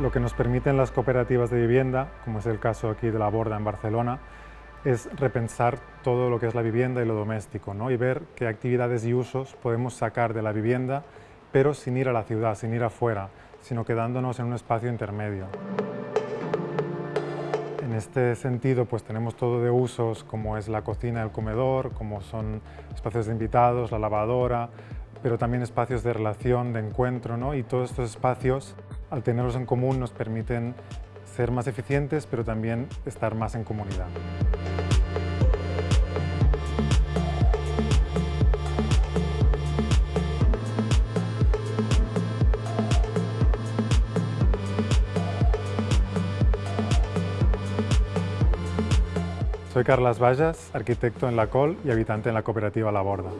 Lo que nos permiten las cooperativas de vivienda, como es el caso aquí de La Borda en Barcelona, es repensar todo lo que es la vivienda y lo doméstico ¿no? y ver qué actividades y usos podemos sacar de la vivienda, pero sin ir a la ciudad, sin ir afuera, sino quedándonos en un espacio intermedio. En este sentido, pues tenemos todo de usos como es la cocina, el comedor, como son espacios de invitados, la lavadora, pero también espacios de relación, de encuentro, ¿no? y todos estos espacios, al tenerlos en común, nos permiten ser más eficientes, pero también estar más en comunidad. Soy Carlas Vallas, arquitecto en la COL y habitante en la cooperativa La Borda.